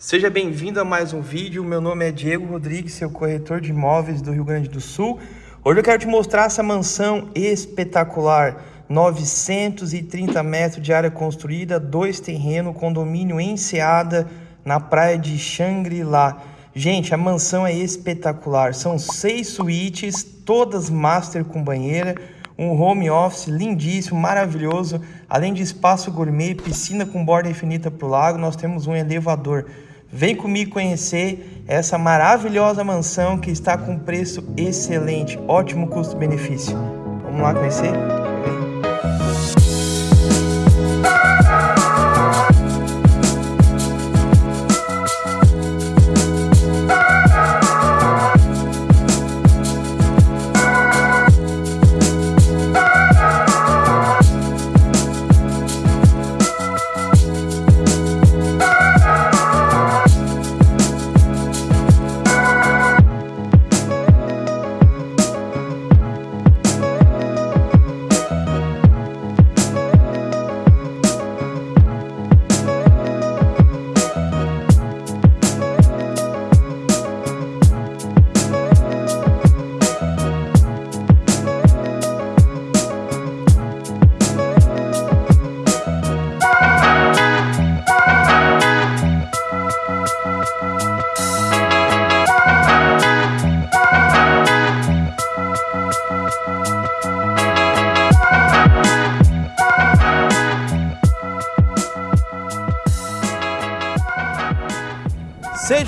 Seja bem-vindo a mais um vídeo. Meu nome é Diego Rodrigues, seu corretor de imóveis do Rio Grande do Sul. Hoje eu quero te mostrar essa mansão espetacular. 930 metros de área construída, dois terrenos, condomínio enseada na praia de Xangri-Lá. Gente, a mansão é espetacular. São seis suítes, todas master com banheira, um home office lindíssimo, maravilhoso. Além de espaço gourmet, piscina com borda infinita para o lago, nós temos um elevador. Vem comigo conhecer essa maravilhosa mansão que está com preço excelente, ótimo custo-benefício. Vamos lá conhecer?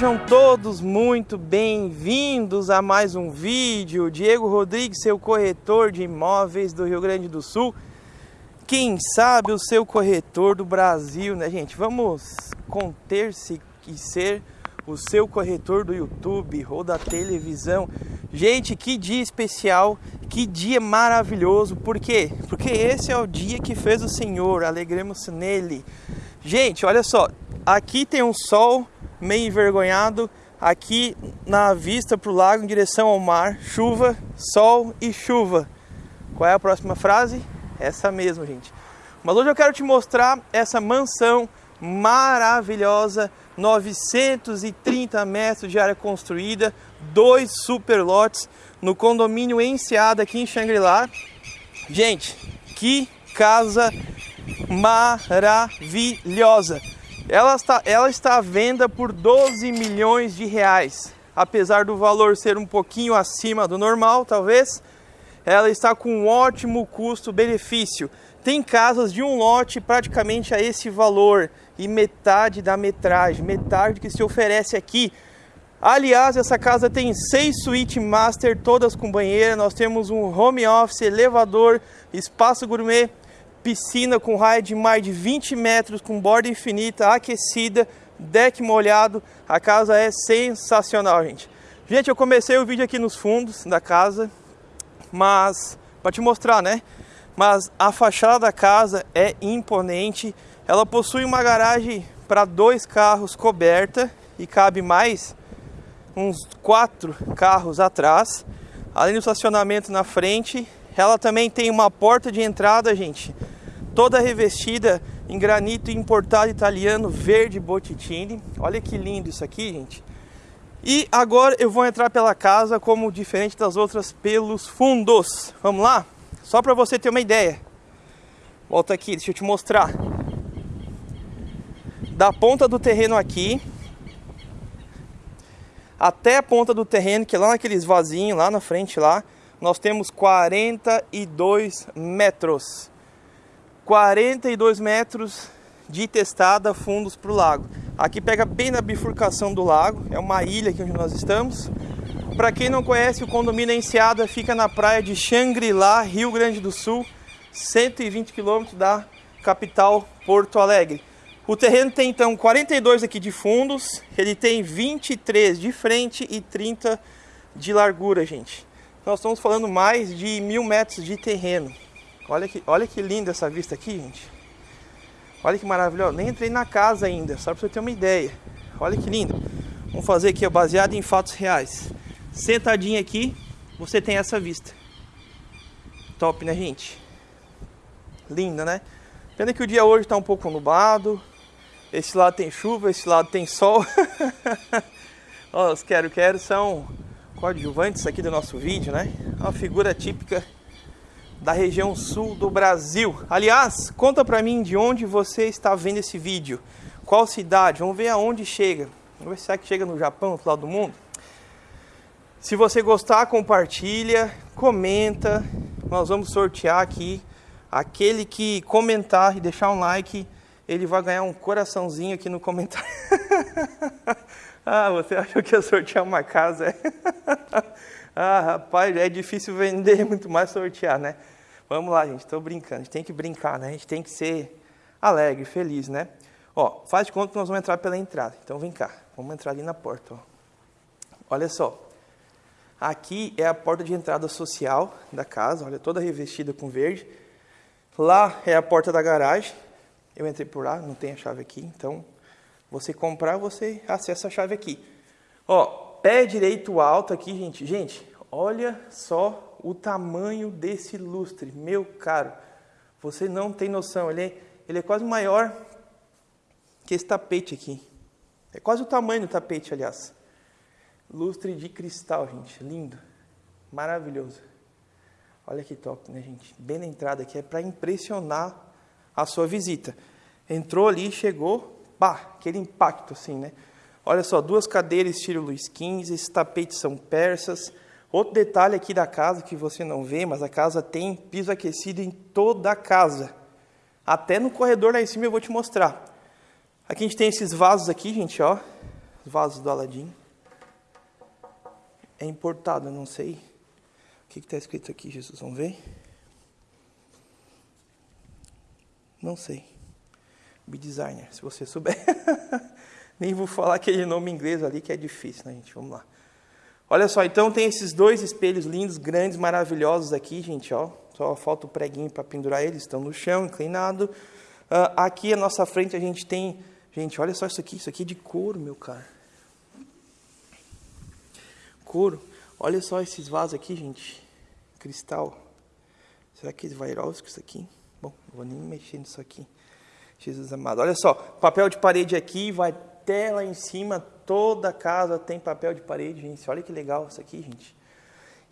Sejam todos muito bem-vindos a mais um vídeo. Diego Rodrigues, seu corretor de imóveis do Rio Grande do Sul. Quem sabe o seu corretor do Brasil, né, gente? Vamos conter-se e ser o seu corretor do YouTube ou da televisão. Gente, que dia especial, que dia maravilhoso. Por quê? Porque esse é o dia que fez o Senhor, alegremos nele. Gente, olha só, aqui tem um sol meio envergonhado, aqui na vista para o lago em direção ao mar, chuva, sol e chuva. Qual é a próxima frase? Essa mesmo, gente. Mas hoje eu quero te mostrar essa mansão maravilhosa, 930 metros de área construída, dois super lotes no condomínio Enseada aqui em Xangri-Lá. Gente, que casa maravilhosa! Ela está, ela está à venda por 12 milhões de reais. Apesar do valor ser um pouquinho acima do normal, talvez, ela está com um ótimo custo-benefício. Tem casas de um lote praticamente a esse valor e metade da metragem, metade que se oferece aqui. Aliás, essa casa tem seis suítes master, todas com banheira. Nós temos um home office, elevador, espaço gourmet, piscina com raio de mais de 20 metros, com borda infinita, aquecida, deck molhado. A casa é sensacional, gente. Gente, eu comecei o vídeo aqui nos fundos da casa, mas para te mostrar, né? Mas a fachada da casa é imponente. Ela possui uma garagem para dois carros coberta e cabe mais uns quatro carros atrás. Além do estacionamento na frente, ela também tem uma porta de entrada, gente, toda revestida em granito importado italiano verde Botticelli. Olha que lindo isso aqui, gente. E agora eu vou entrar pela casa como diferente das outras pelos fundos. Vamos lá? Só para você ter uma ideia. Volta aqui, deixa eu te mostrar. Da ponta do terreno aqui até a ponta do terreno, que é lá naqueles vasinhos lá na frente lá, nós temos 42 metros. 42 metros de testada fundos para o lago. Aqui pega bem na bifurcação do lago, é uma ilha aqui onde nós estamos. Para quem não conhece, o condomínio Enseada fica na praia de Xangri-Lá, Rio Grande do Sul, 120 quilômetros da capital Porto Alegre. O terreno tem então 42 aqui de fundos, ele tem 23 de frente e 30 de largura, gente. Nós estamos falando mais de mil metros de terreno. Olha que, olha que linda essa vista aqui, gente. Olha que maravilhoso. Nem entrei na casa ainda, só para você ter uma ideia. Olha que lindo. Vamos fazer aqui, baseado em fatos reais. Sentadinho aqui, você tem essa vista. Top, né, gente? Linda, né? Pena que o dia hoje está um pouco nublado. Esse lado tem chuva, esse lado tem sol. Ó, os quero-quero são coadjuvantes aqui do nosso vídeo, né? Uma figura típica da região sul do Brasil. Aliás, conta pra mim de onde você está vendo esse vídeo. Qual cidade? Vamos ver aonde chega. Vamos ver se é que chega no Japão, outro lado do mundo. Se você gostar, compartilha, comenta. Nós vamos sortear aqui aquele que comentar e deixar um like, ele vai ganhar um coraçãozinho aqui no comentário. ah, você achou que ia sortear uma casa? ah, rapaz, é difícil vender, muito mais sortear, né? Vamos lá, gente, estou brincando. A gente tem que brincar, né? A gente tem que ser alegre, feliz, né? Ó, faz de conta que nós vamos entrar pela entrada. Então vem cá, vamos entrar ali na porta. Ó. Olha só, aqui é a porta de entrada social da casa, olha, toda revestida com verde. Lá é a porta da garagem. Eu entrei por lá, não tem a chave aqui, então você comprar, você acessa a chave aqui. Ó, pé direito alto aqui, gente. Gente, olha só o tamanho desse lustre, meu caro. Você não tem noção, ele é, ele é quase maior que esse tapete aqui. É quase o tamanho do tapete, aliás. Lustre de cristal, gente, lindo, maravilhoso. Olha que top, né, gente? Bem na entrada aqui, é para impressionar a sua visita. Entrou ali, chegou, pá, aquele impacto assim, né? Olha só, duas cadeiras estilo Luiz XV, esses tapetes são persas. Outro detalhe aqui da casa que você não vê, mas a casa tem piso aquecido em toda a casa. Até no corredor lá em cima eu vou te mostrar. Aqui a gente tem esses vasos aqui, gente, ó. Os vasos do Aladim. É importado, não sei. O que está escrito aqui, Jesus? Vamos ver? Não sei. B-Designer, se você souber. Nem vou falar aquele nome inglês ali que é difícil, né, gente? Vamos lá. Olha só, então tem esses dois espelhos lindos, grandes, maravilhosos aqui, gente, ó. Só falta o preguinho para pendurar eles, estão no chão, inclinado. Uh, aqui à nossa frente a gente tem, gente, olha só isso aqui, isso aqui é de couro, meu cara. Couro. Olha só esses vasos aqui, gente. Cristal. Será que é Swarovski isso aqui? Bom, não vou nem mexer nisso aqui. Jesus amado. Olha só, papel de parede aqui, vai até lá em cima, toda casa tem papel de parede, gente. Olha que legal isso aqui, gente.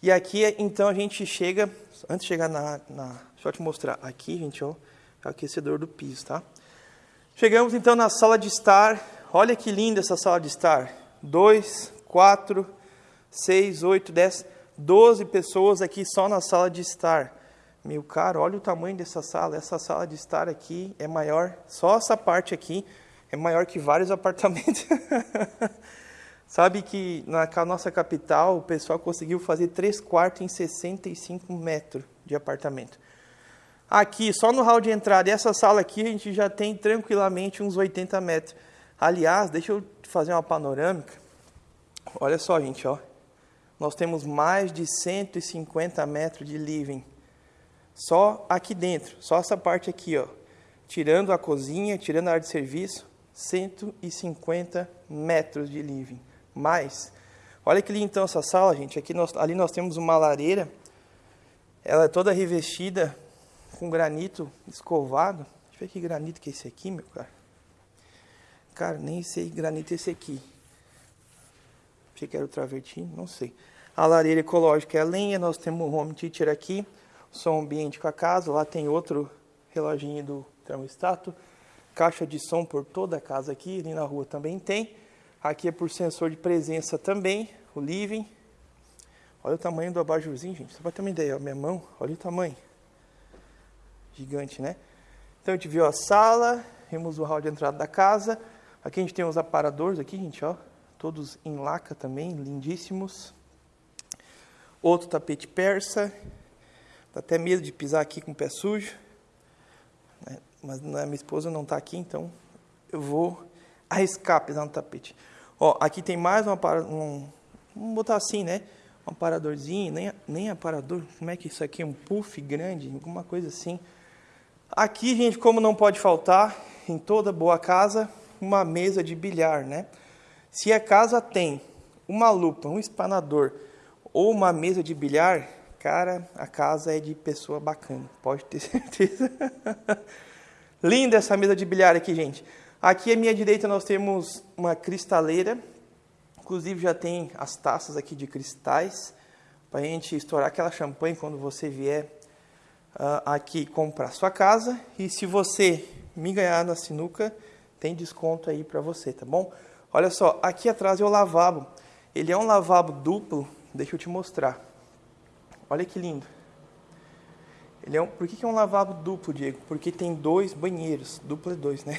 E aqui, então, a gente chega, antes de chegar na, na deixa eu te mostrar, aqui, gente, ó, é o aquecedor do piso, tá? Chegamos, então, na sala de estar. Olha que linda essa sala de estar. Dois, quatro, seis, oito, dez, doze pessoas aqui só na sala de estar. Meu caro, olha o tamanho dessa sala. Essa sala de estar aqui é maior, só essa parte aqui é maior que vários apartamentos. Sabe que na nossa capital o pessoal conseguiu fazer três quartos em 65 metros de apartamento. Aqui, só no hall de entrada, essa sala aqui a gente já tem tranquilamente uns 80 metros. Aliás, deixa eu fazer uma panorâmica. Olha só, gente, ó. Nós temos mais de 150 metros de living. Só aqui dentro, só essa parte aqui, ó. Tirando a cozinha, tirando a área de serviço, 150 metros de living. Mais. Olha que linda então essa sala, gente. Aqui nós, ali nós temos uma lareira. Ela é toda revestida com granito escovado. Deixa eu ver que granito que é esse aqui, meu cara. Cara, nem sei que granito é esse aqui. Achei que era o travertino, não sei. A lareira ecológica é a lenha. Nós temos um home theater aqui som ambiente com a casa. Lá tem outro reloginho do termostato. Caixa de som por toda a casa aqui. Ali na rua também tem. Aqui é por sensor de presença também. O living. Olha o tamanho do abajurzinho, gente. Só para ter uma ideia. Ó, minha mão, olha o tamanho. Gigante, né? Então a gente viu a sala. Vimos o hall de entrada da casa. Aqui a gente tem os aparadores aqui, gente, ó. Todos em laca também, lindíssimos. Outro tapete persa. Até medo de pisar aqui com o pé sujo. Né? Mas a minha esposa não está aqui, então eu vou arriscar pisar no tapete. Ó, aqui tem mais um, vamos botar assim, né? Um aparadorzinho, nem, nem aparador, como é que isso aqui é? Um puff grande, alguma coisa assim. Aqui, gente, como não pode faltar, em toda boa casa, uma mesa de bilhar, né? Se a casa tem uma lupa, um espanador ou uma mesa de bilhar, Cara, a casa é de pessoa bacana, pode ter certeza. Linda essa mesa de bilhar aqui, gente. Aqui à minha direita nós temos uma cristaleira, inclusive já tem as taças aqui de cristais, para a gente estourar aquela champanhe quando você vier uh, aqui comprar sua casa. E se você me ganhar na sinuca, tem desconto aí para você, tá bom? Olha só, aqui atrás é o lavabo. Ele é um lavabo duplo, deixa eu te mostrar. Olha que lindo. Ele é um, por que, que é um lavabo duplo, Diego? Porque tem dois banheiros. Duplo é dois, né?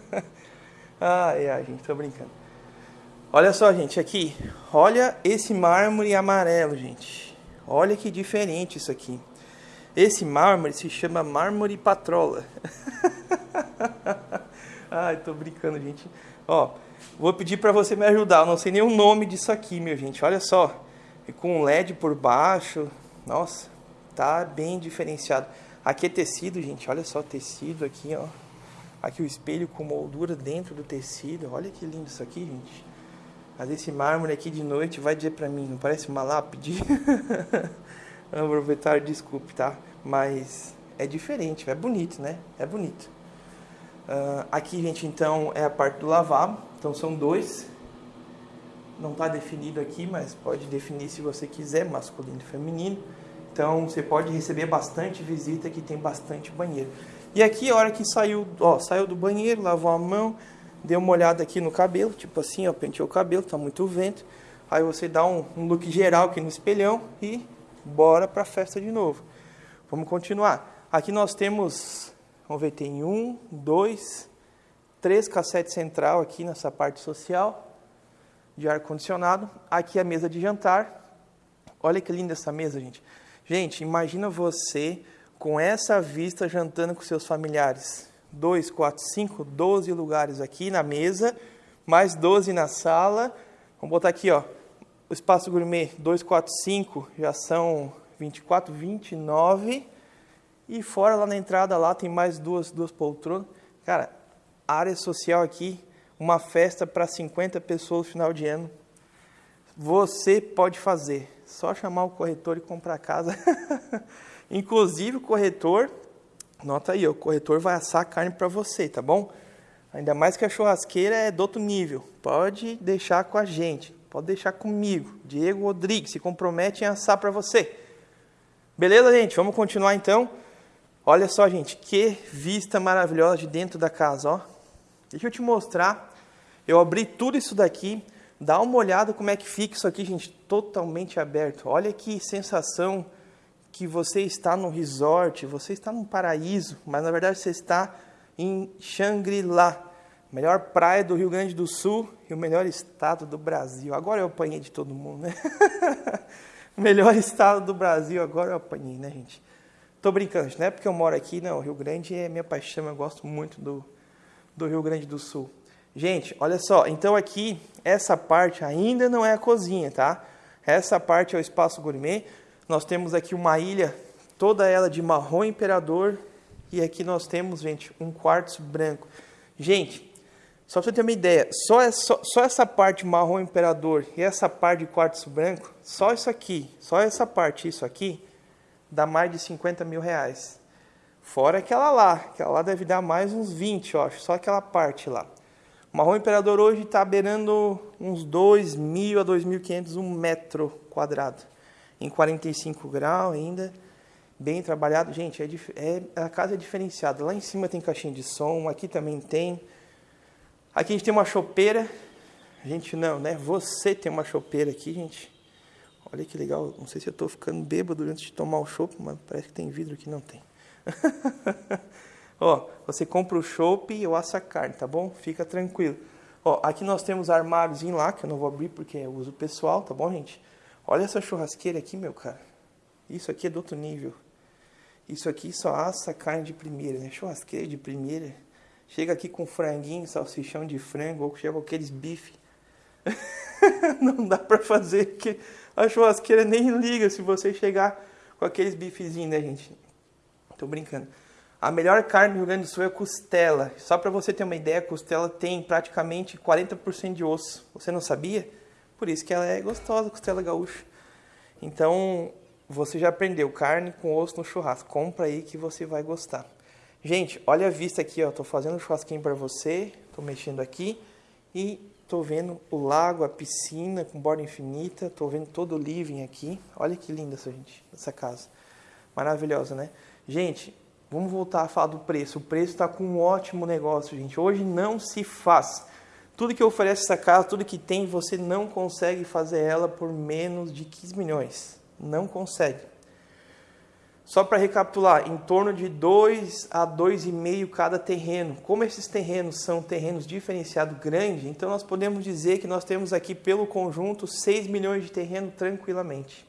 ai, ai, gente, tô brincando. Olha só, gente, aqui. Olha esse mármore amarelo, gente. Olha que diferente isso aqui. Esse mármore se chama mármore patrola. ai, tô brincando, gente. Ó, vou pedir para você me ajudar. Eu não sei nem o nome disso aqui, meu gente. Olha só. Com um LED por baixo. Nossa, tá bem diferenciado. Aqui é tecido, gente, olha só, tecido aqui, ó. Aqui o espelho com moldura dentro do tecido, olha que lindo isso aqui, gente. Mas esse mármore aqui de noite vai dizer pra mim, não parece uma lápide? Aproveitar, desculpe, tá? Mas é diferente, é bonito, né? É bonito. Uh, aqui, gente, então, é a parte do lavabo. Então, são dois. Não está definido aqui, mas pode definir se você quiser, masculino e feminino. Então você pode receber bastante visita que tem bastante banheiro. E aqui a hora que saiu, ó, saiu do banheiro, lavou a mão, deu uma olhada aqui no cabelo, tipo assim, ó, penteou o cabelo, tá muito vento. Aí você dá um, um look geral aqui no espelhão e bora pra festa de novo. Vamos continuar. Aqui nós temos, vamos ver, tem um, dois, três cassetes central aqui nessa parte social de ar condicionado. Aqui a mesa de jantar. Olha que linda essa mesa, gente. Gente, imagina você com essa vista jantando com seus familiares. 2, 4, 5, 12 lugares aqui na mesa, mais 12 na sala. Vamos botar aqui, ó, o espaço gourmet 2, 4, 5, já são 24, 29. E fora lá na entrada lá tem mais duas, duas poltronas. Cara, área social aqui, uma festa para 50 pessoas no final de ano. Você pode fazer só chamar o corretor e comprar a casa. Inclusive o corretor, nota aí, o corretor vai assar a carne para você, tá bom? Ainda mais que a churrasqueira é do outro nível. Pode deixar com a gente, pode deixar comigo. Diego Rodrigues se compromete em assar para você. Beleza, gente? Vamos continuar então. Olha só, gente, que vista maravilhosa de dentro da casa, ó. Deixa eu te mostrar. Eu abri tudo isso daqui Dá uma olhada como é que fica isso aqui, gente, totalmente aberto. Olha que sensação que você está no resort, você está num paraíso, mas na verdade você está em Xangri-Lá, melhor praia do Rio Grande do Sul e o melhor estado do Brasil. Agora eu apanhei de todo mundo, né? melhor estado do Brasil, agora eu apanhei, né, gente? Tô brincando, não é porque eu moro aqui, não. O Rio Grande é minha paixão, eu gosto muito do, do Rio Grande do Sul. Gente, olha só, então aqui, essa parte ainda não é a cozinha, tá? Essa parte é o espaço gourmet. Nós temos aqui uma ilha, toda ela de marrom imperador. E aqui nós temos, gente, um quartzo branco. Gente, só para você ter uma ideia, só, é, só, só essa parte marrom imperador e essa parte de quartzo branco, só isso aqui, só essa parte, isso aqui, dá mais de 50 mil reais. Fora aquela lá, aquela lá deve dar mais uns 20, eu acho, só aquela parte lá. O marrom imperador hoje está beirando uns 2.000 a 2.500 um metro quadrado. Em 45 graus ainda, bem trabalhado. Gente, é, é, a casa é diferenciada. Lá em cima tem caixinha de som, aqui também tem. Aqui a gente tem uma chopeira. A gente não, né? Você tem uma chopeira aqui, gente. Olha que legal. Não sei se eu estou ficando bêbado antes de tomar o chopp, mas parece que tem vidro aqui. Não tem. Ó, você compra o chopp e eu asso a carne, tá bom? Fica tranquilo. Ó, aqui nós temos armários em lá, que eu não vou abrir porque é uso pessoal, tá bom, gente? Olha essa churrasqueira aqui, meu cara. Isso aqui é do outro nível. Isso aqui só assa carne de primeira, né? Churrasqueira de primeira. Chega aqui com franguinho, salsichão de frango, ou chega com aqueles bife. não dá pra fazer, que a churrasqueira nem liga se você chegar com aqueles bifezinhos, né, gente? Tô brincando. A melhor carne do Rio Grande do Sul é costela. Só para você ter uma ideia, costela tem praticamente 40% de osso. Você não sabia? Por isso que ela é gostosa, costela gaúcha. Então, você já aprendeu carne com osso no churrasco. Compra aí que você vai gostar. Gente, olha a vista aqui, ó. Tô fazendo um churrasquinho para você, tô mexendo aqui e tô vendo o lago, a piscina com borda infinita, tô vendo todo o living aqui. Olha que linda essa gente, essa casa. Maravilhosa, né? Gente, vamos voltar a falar do preço. O preço está com um ótimo negócio, gente. Hoje não se faz. Tudo que oferece essa casa, tudo que tem, você não consegue fazer ela por menos de 15 milhões. Não consegue. Só para recapitular, em torno de 2 a 2,5 cada terreno. Como esses terrenos são terrenos diferenciados grandes, então nós podemos dizer que nós temos aqui pelo conjunto 6 milhões de terreno tranquilamente.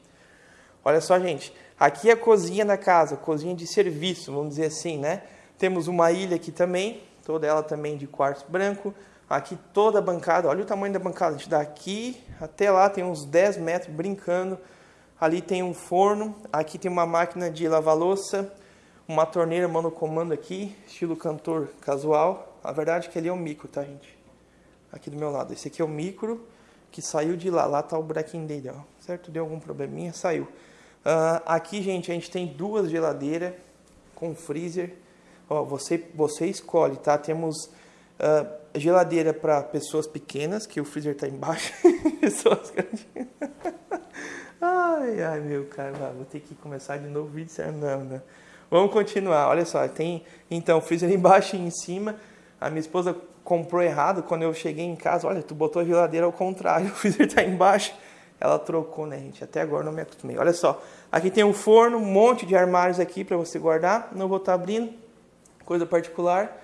Olha só, gente, aqui é a cozinha da casa, cozinha de serviço, vamos dizer assim, né? Temos uma ilha aqui também, toda ela também de quartzo branco. Aqui toda a bancada, olha o tamanho da bancada, a gente daqui até lá tem uns 10 metros brincando Ali tem um forno, aqui tem uma máquina de lavar louça, uma torneira monocomando aqui, estilo cantor casual. A verdade é que ali é o micro, tá, gente? Aqui do meu lado. Esse aqui é o micro que saiu de lá. Lá tá o buraquinho dele, ó. Certo? Deu algum probleminha, saiu. Uh, aqui, gente, a gente tem duas geladeiras com freezer. Ó, você, você escolhe, tá? Temos uh, geladeira para pessoas pequenas, que o freezer tá embaixo. pessoas grandes. Ai, ai, meu cara, vou ter que começar de novo o vídeo. Não, não. Vamos continuar. Olha só, tem então freezer embaixo e em cima. A minha esposa comprou errado quando eu cheguei em casa. Olha, tu botou a geladeira ao contrário, o freezer tá embaixo. Ela trocou, né, gente? Até agora não me acostumei. Olha só, aqui tem um forno, um monte de armários aqui para você guardar. Não vou estar tá abrindo, coisa particular.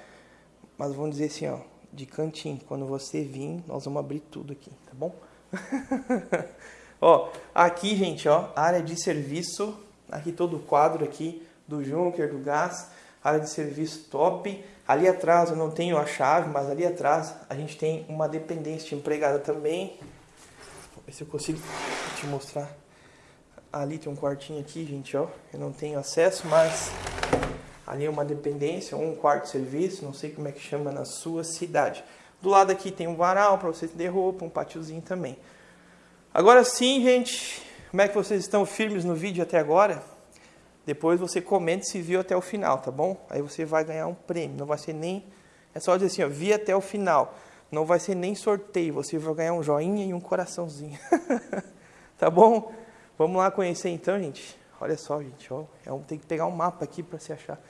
Mas vamos dizer assim, ó, de cantinho. Quando você vir, nós vamos abrir tudo aqui, tá bom? Ó, aqui, gente, ó, área de serviço, aqui todo o quadro aqui do Junker, do gás, área de serviço top. Ali atrás eu não tenho a chave, mas ali atrás a gente tem uma dependência de empregada também. Vou ver se eu consigo te mostrar. Ali tem um quartinho aqui, gente, ó. Eu não tenho acesso, mas ali é uma dependência, um quarto de serviço, não sei como é que chama na sua cidade. Do lado aqui tem um varal para você ter roupa, um pátiozinho também. Agora sim, gente, como é que vocês estão firmes no vídeo até agora? Depois você comenta se viu até o final, tá bom? Aí você vai ganhar um prêmio, não vai ser nem... É só dizer assim, ó, vi até o final. Não vai ser nem sorteio, você vai ganhar um joinha e um coraçãozinho. tá bom? Vamos lá conhecer então, gente. Olha só, gente, ó, é um, tem que pegar um mapa aqui para se achar.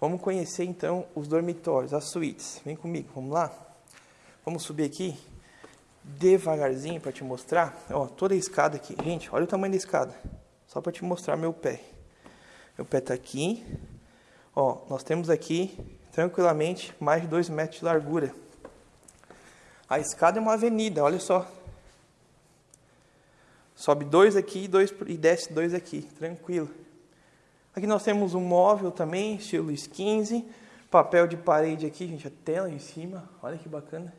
Vamos conhecer então os dormitórios, as suítes. Vem comigo, vamos lá? Vamos subir aqui devagarzinho para te mostrar. Ó, toda a escada aqui. Gente, olha o tamanho da escada. Só para te mostrar meu pé. Meu pé tá aqui. Ó, nós temos aqui, tranquilamente, mais de 2 metros de largura. A escada é uma avenida, olha só. Sobe dois aqui dois, e desce dois aqui, tranquilo. Aqui nós temos um móvel também, estilo 15. Papel de parede aqui, gente, a tela em cima. Olha que bacana.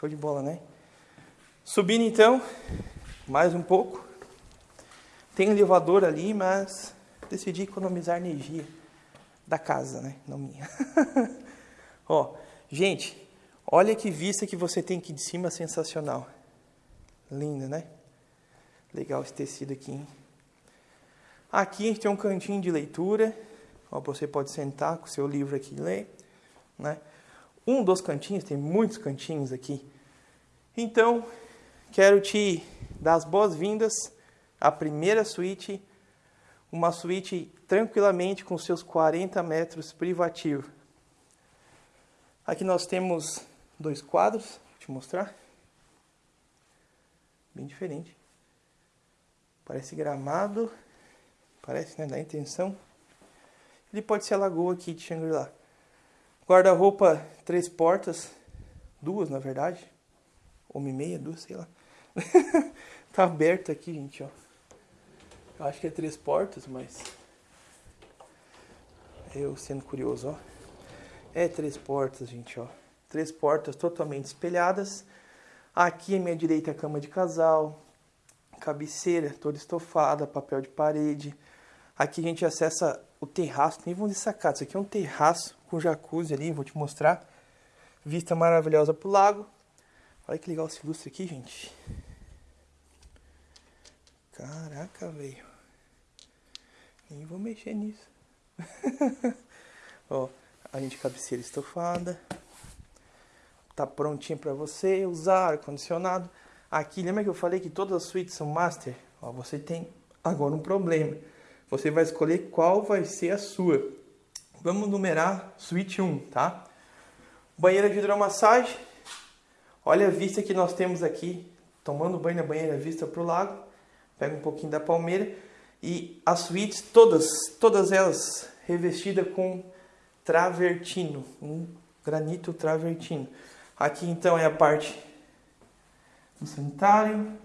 Show de bola, né? Subindo então, mais um pouco. Tem elevador ali, mas decidi economizar energia da casa, né? Não minha. Ó, gente, olha que vista que você tem aqui de cima, sensacional. Linda, né? Legal esse tecido aqui, hein? Aqui a gente tem um cantinho de leitura. Ó, você pode sentar com o seu livro aqui e ler, né? Um dos cantinhos, tem muitos cantinhos aqui então, quero te dar as boas-vindas à primeira suíte, uma suíte tranquilamente com seus 40 metros privativo. Aqui nós temos dois quadros, vou te mostrar. Bem diferente. Parece gramado, parece, né, da intenção. Ele pode ser a lagoa aqui de Shangri-La. Guarda-roupa, três portas, duas na verdade uma e meia, duas, sei lá. tá aberto aqui, gente, ó. Eu acho que é três portas, mas... Eu sendo curioso, ó. É três portas, gente, ó. Três portas totalmente espelhadas. Aqui à minha direita a cama de casal. Cabeceira toda estofada, papel de parede. Aqui a gente acessa o terraço, nem vamos sacar. Isso aqui é um terraço com jacuzzi ali, vou te mostrar. Vista maravilhosa pro lago. Olha que legal esse lustre aqui, gente. Caraca, velho. Nem vou mexer nisso. Ó, a gente cabeceira estofada. Tá prontinha para você usar, ar-condicionado. Aqui, lembra que eu falei que todas as suítes são master? Ó, você tem agora um problema. Você vai escolher qual vai ser a sua. Vamos numerar suíte 1, tá? Banheira de hidromassagem. Olha a vista que nós temos aqui. Tomando banho na banheira, vista para o lago. Pega um pouquinho da palmeira. E as suítes, todas, todas elas revestidas com travertino, um granito travertino. Aqui então é a parte do sanitário.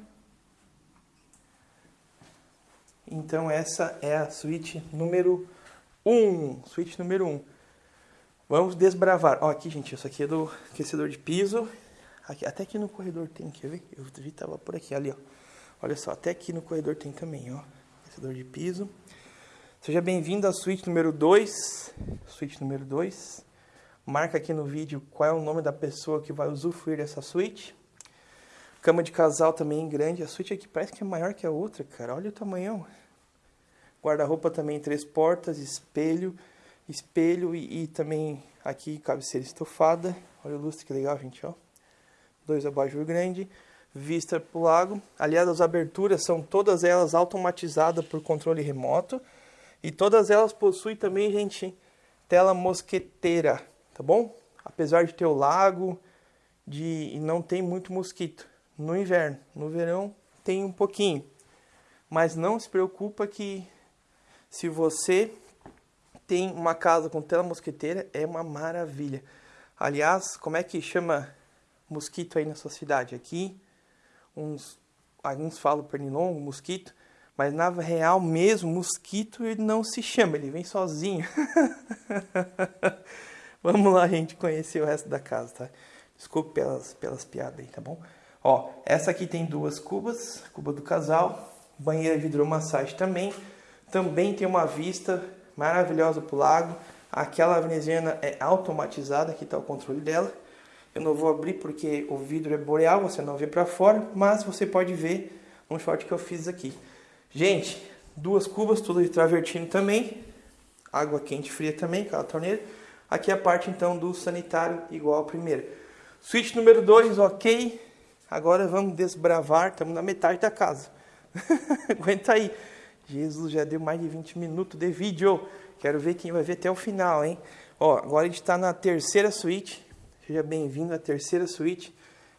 Então essa é a suíte número 1, um, suíte número 1. Um. Vamos desbravar. Ó, aqui, gente, isso aqui é do aquecedor de piso. Aqui, até aqui no corredor tem, quer ver? Eu vi tava por aqui, ali, ó. Olha só, até aqui no corredor tem também, ó. Aquecedor de piso. Seja bem-vindo à suíte número 2. Suíte número 2. Marca aqui no vídeo qual é o nome da pessoa que vai usufruir dessa suíte. Cama de casal também grande. A suíte aqui parece que é maior que a outra, cara. Olha o tamanhão. Guarda-roupa também três portas, espelho, espelho e, e, também aqui cabeceira estofada. Olha o lustre que legal, gente, ó. Dois abajur grande, vista pro lago. Aliás, as aberturas são todas elas automatizadas por controle remoto. E todas elas possuem também, gente, tela mosqueteira, tá bom? Apesar de ter o lago, de não tem muito mosquito no inverno. No verão tem um pouquinho. Mas não se preocupa que se você tem uma casa com tela mosquiteira, é uma maravilha. Aliás, como é que chama mosquito aí na sua cidade? Aqui, uns, alguns falam pernilongo, mosquito, mas na real mesmo, mosquito ele não se chama, ele vem sozinho. Vamos lá, gente, conhecer o resto da casa, tá? Desculpe pelas, pelas piadas aí, tá bom? Ó, essa aqui tem duas cubas, cuba do casal, banheira de hidromassagem também. Também tem uma vista maravilhosa para o lago. Aquela veneziana é automatizada, aqui está o controle dela. Eu não vou abrir porque o vidro é boreal, você não vê para fora, mas você pode ver um short que eu fiz aqui. Gente, duas cubas, tudo de travertino também. Água quente e fria também, aquela torneira. Aqui é a parte então do sanitário igual a primeira. Suíte número 2, ok. Agora vamos desbravar, estamos na metade da casa. Aguenta aí. Jesus já deu mais de 20 minutos de vídeo. Quero ver quem vai ver até o final, hein? Ó, agora a gente está na terceira suíte. Seja bem-vindo à terceira suíte.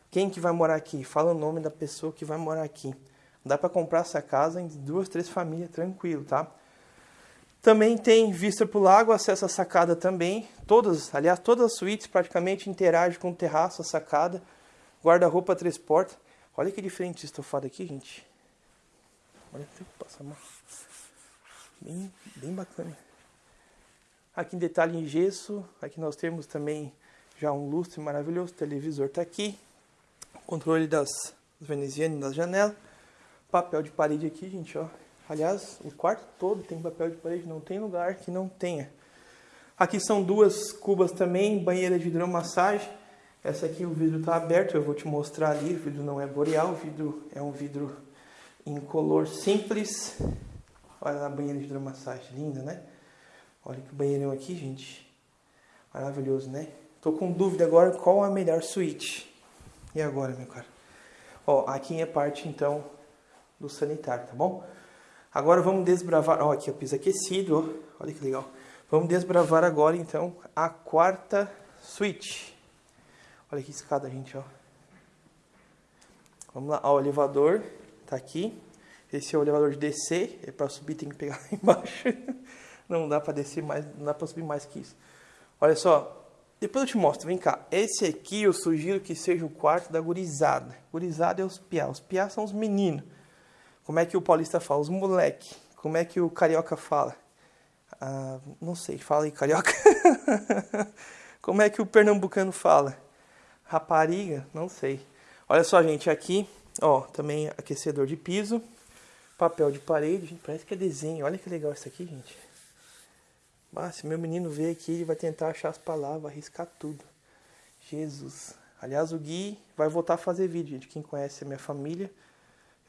Quem que vai morar aqui? Fala o nome da pessoa que vai morar aqui. Dá para comprar essa casa em duas, três famílias, tranquilo, tá? Também tem vista para o lago, acesso à sacada também. Todas, aliás, todas as suítes praticamente interagem com o terraço, a sacada. Guarda-roupa três portas. Olha que diferente estofado aqui, gente. Olha, que passar mal. Bem, bem bacana. Aqui em detalhe em gesso. Aqui nós temos também já um lustre maravilhoso. O televisor está aqui. Controle das venezianas das janelas. Papel de parede aqui, gente, ó. Aliás, o quarto todo tem papel de parede. Não tem lugar que não tenha. Aqui são duas cubas também. Banheira de hidromassagem essa aqui o vidro está aberto, eu vou te mostrar ali, o vidro não é boreal, o vidro é um vidro incolor simples. Olha a banheira de hidromassagem, linda, né? Olha que banheirão aqui, gente. Maravilhoso, né? Tô com dúvida agora qual a melhor suíte. E agora, meu cara? Ó, aqui é parte, então, do sanitário, tá bom? Agora vamos desbravar... Ó, aqui o piso aquecido, ó. Olha que legal. Vamos desbravar agora, então, a quarta suíte. Olha que escada, gente, ó. Vamos lá, ó, o elevador tá aqui. Esse é o elevador de descer, é para subir tem que pegar lá embaixo. Não dá para descer mais, não dá para subir mais que isso. Olha só, depois eu te mostro, vem cá. Esse aqui eu sugiro que seja o quarto da gurizada. Gurizada é os piá, os piá são os meninos. Como é que o paulista fala? Os moleque. Como é que o carioca fala? Ah, não sei, fala aí carioca. Como é que o pernambucano fala? rapariga, não sei. Olha só, gente, aqui, ó, também aquecedor de piso, papel de parede, gente, parece que é desenho. Olha que legal isso aqui, gente. Ah, se meu menino ver aqui, ele vai tentar achar as palavras, arriscar tudo. Jesus. Aliás, o Gui vai voltar a fazer vídeo, gente. Quem conhece a minha família,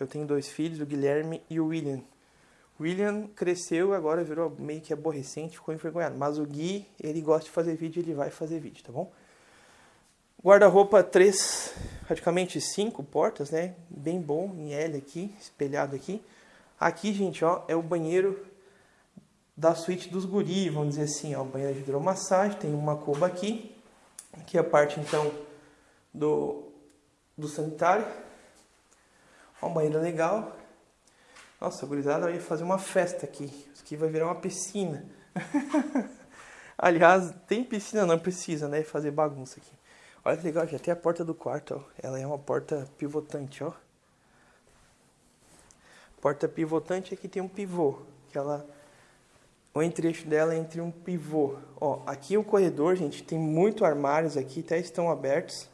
eu tenho dois filhos, o Guilherme e o William. William cresceu, agora virou meio que aborrecente, ficou envergonhado. Mas o Gui, ele gosta de fazer vídeo, ele vai fazer vídeo, tá bom? Guarda-roupa 3, praticamente 5 portas, né? Bem bom, em L aqui, espelhado aqui. Aqui, gente, ó, é o banheiro da suíte dos guri, vamos dizer assim, ó. Banheiro de hidromassagem, tem uma cuba aqui. Aqui é a parte, então, do, do sanitário. Ó, um banheiro legal. Nossa, gurizada vai fazer uma festa aqui. Isso aqui vai virar uma piscina. Aliás, tem piscina, não precisa, né? Fazer bagunça aqui. Olha que legal, já tem a porta do quarto, ó. Ela é uma porta pivotante, ó. Porta pivotante aqui tem um pivô, que ela o entre-eixo dela é entre um pivô. Ó, aqui o corredor, gente, tem muito armários aqui, até estão abertos.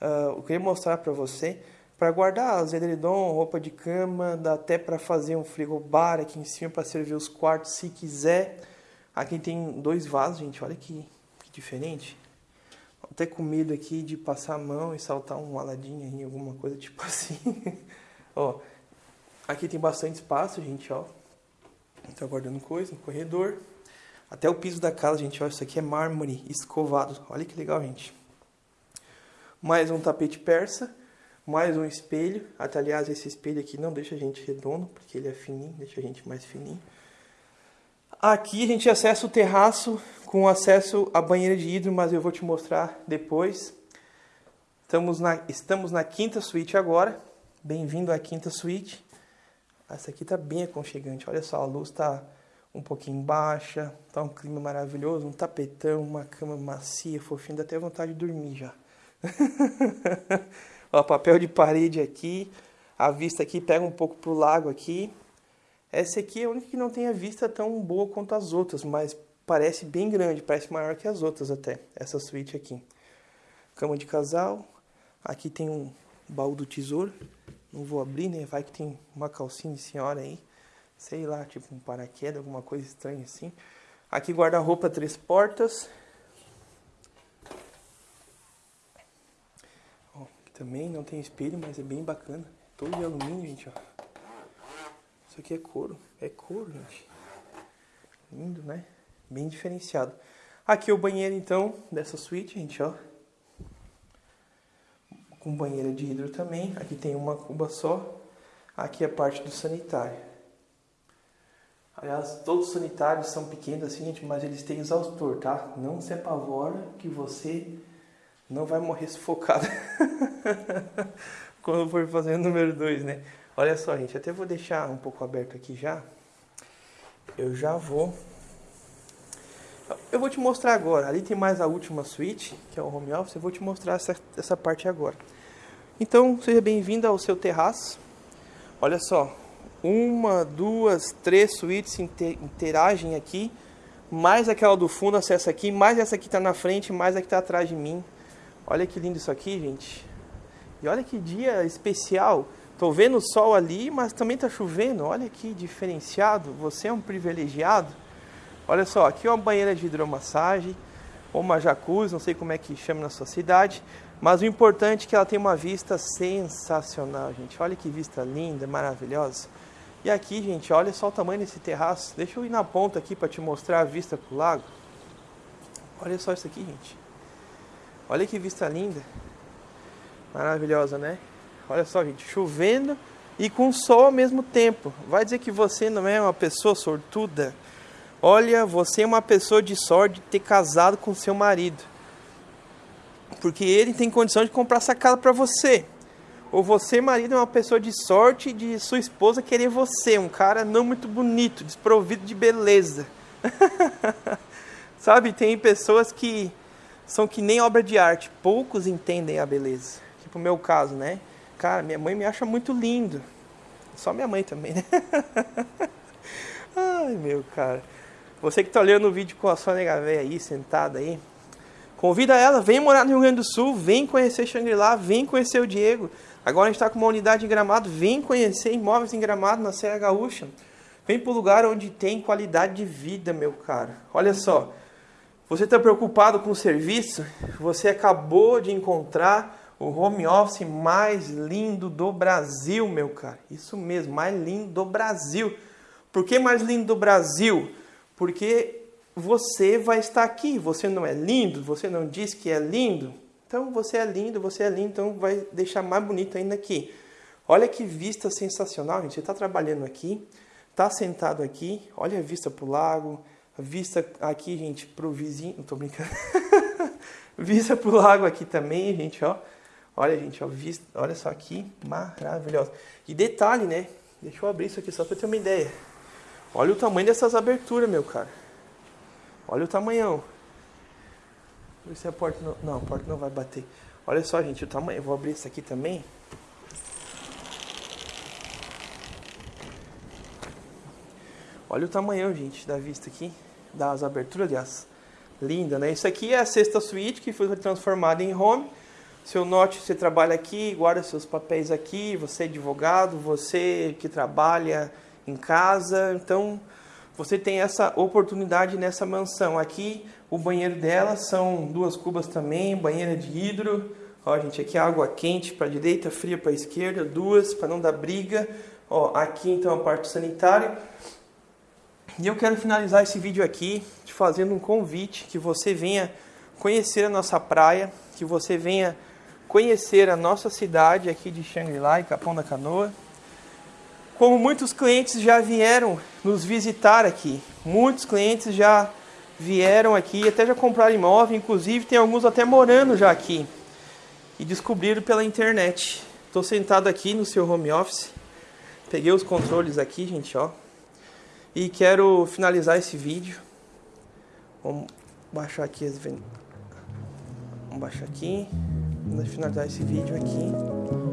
Uh, eu queria mostrar para você para guardar edredom, roupa de cama, dá até para fazer um frigobar aqui em cima para servir os quartos se quiser. Aqui tem dois vasos, gente, olha que, que diferente. Até com medo aqui de passar a mão e saltar um aladinho aí, alguma coisa tipo assim. ó, aqui tem bastante espaço, gente, ó. Tá guardando coisa no corredor. Até o piso da casa, gente, ó, isso aqui é mármore escovado. Olha que legal, gente. Mais um tapete persa mais um espelho. Até, aliás, esse espelho aqui não deixa a gente redondo, porque ele é fininho, deixa a gente mais fininho. Aqui a gente acessa o terraço com acesso à banheira de hidro, mas eu vou te mostrar depois. Estamos na, estamos na quinta suíte agora. Bem-vindo à quinta suíte. Essa aqui tá bem aconchegante. Olha só, a luz tá um pouquinho baixa, tá um clima maravilhoso, um tapetão, uma cama macia, fofinha, dá até vontade de dormir já. Ó, papel de parede aqui. A vista aqui pega um pouco pro lago aqui. Essa aqui é a única que não tem a vista tão boa quanto as outras, mas parece bem grande, parece maior que as outras até, essa suíte aqui. Cama de casal. Aqui tem um baú do tesouro. Não vou abrir, né? Vai que tem uma calcinha de senhora aí. Sei lá, tipo um paraquedas, alguma coisa estranha assim. Aqui guarda-roupa, três portas. Também não tem espelho, mas é bem bacana. Todo de alumínio, gente, ó. Isso aqui é couro. É couro, gente. Lindo, né? Bem diferenciado. Aqui é o banheiro, então, dessa suíte, gente, ó. Com banheira de hidro também. Aqui tem uma cuba só. Aqui é a parte do sanitário. Aliás, todos os sanitários são pequenos assim, gente, mas eles têm exaustor, tá? Não se apavora que você não vai morrer sufocado quando for fazer o número 2, né? Olha só, gente, até vou deixar um pouco aberto aqui já. Eu já vou... Eu vou te mostrar agora. Ali tem mais a última suíte, que é o home office. Eu vou te mostrar essa, essa parte agora. Então, seja bem-vindo ao seu terraço. Olha só, uma, duas, três suítes interagem aqui, mais aquela do fundo acessa aqui, mais essa que está na frente, mais a que está atrás de mim. Olha que lindo isso aqui, gente. E olha que dia especial. Tô vendo o sol ali, mas também tá chovendo. Olha que diferenciado. Você é um privilegiado. Olha só, aqui é uma banheira de hidromassagem, ou uma jacuzzi, não sei como é que chama na sua cidade. Mas o importante é que ela tem uma vista sensacional, gente. Olha que vista linda, maravilhosa. E aqui, gente, olha só o tamanho desse terraço. Deixa eu ir na ponta aqui para te mostrar a vista pro lago. Olha só isso aqui, gente. Olha que vista linda. Maravilhosa, né? Olha só, gente, chovendo e com sol ao mesmo tempo. Vai dizer que você não é uma pessoa sortuda? Olha, você é uma pessoa de sorte de ter casado com seu marido. Porque ele tem condição de comprar essa casa para você. Ou você, marido, é uma pessoa de sorte de sua esposa querer você, um cara não muito bonito, desprovido de beleza. Sabe, tem pessoas que são que nem obra de arte, poucos entendem a beleza. Tipo o meu caso, né? Cara, minha mãe me acha muito lindo. Só minha mãe também, né? Ai, meu cara. Você que tá olhando o vídeo com a sua nega véia aí, sentada aí, convida ela, vem morar no Rio Grande do Sul, vem conhecer Xangri-Lá, vem conhecer o Diego. Agora a gente está com uma unidade em Gramado, vem conhecer imóveis em Gramado, na Serra Gaúcha. Vem para o lugar onde tem qualidade de vida, meu cara. Olha só, você está preocupado com o serviço? Você acabou de encontrar o home office mais lindo do Brasil, meu cara. Isso mesmo, mais lindo do Brasil. Por que mais lindo do Brasil? Porque você vai estar aqui. Você não é lindo? Você não diz que é lindo? Então você é lindo, você é lindo, então vai deixar mais bonito ainda aqui. Olha que vista sensacional, gente. Você está trabalhando aqui, está sentado aqui, olha a vista para o lago, vista aqui, gente, para o vizinho. Não tô brincando. vista para o lago aqui também, gente, ó. Olha, gente, ó, vista, olha só aqui, maravilhosa. E detalhe, né? Deixa eu abrir isso aqui só para ter uma ideia. Olha o tamanho dessas aberturas, meu cara. Olha o tamanhão. Ver se a porta não... Não, a porta não vai bater. Olha só, gente, o tamanho. Eu vou abrir isso aqui também. Olha o tamanhão, gente, da vista aqui. Das aberturas, aliás. Linda, né? Isso aqui é a sexta suíte que foi transformada em home. Seu note, você trabalha aqui, guarda seus papéis aqui. Você é advogado, você que trabalha em casa. Então, você tem essa oportunidade nessa mansão. Aqui, o banheiro dela são duas cubas também, banheira de hidro. Ó, gente, aqui água quente para direita, fria para esquerda, duas para não dar briga. Ó, aqui então a parte sanitária. E eu quero finalizar esse vídeo aqui te fazendo um convite que você venha conhecer a nossa praia, que você venha conhecer a nossa cidade aqui de Xangri-Lá e Capão da Canoa. Como muitos clientes já vieram nos visitar aqui, muitos clientes já vieram aqui, até já compraram imóvel, inclusive tem alguns até morando já aqui e descobriram pela internet. Estou sentado aqui no seu home office, peguei os controles aqui, gente, ó, e quero finalizar esse vídeo. Vamos baixar aqui as Vamos baixar aqui. Vamos finalizar esse vídeo aqui.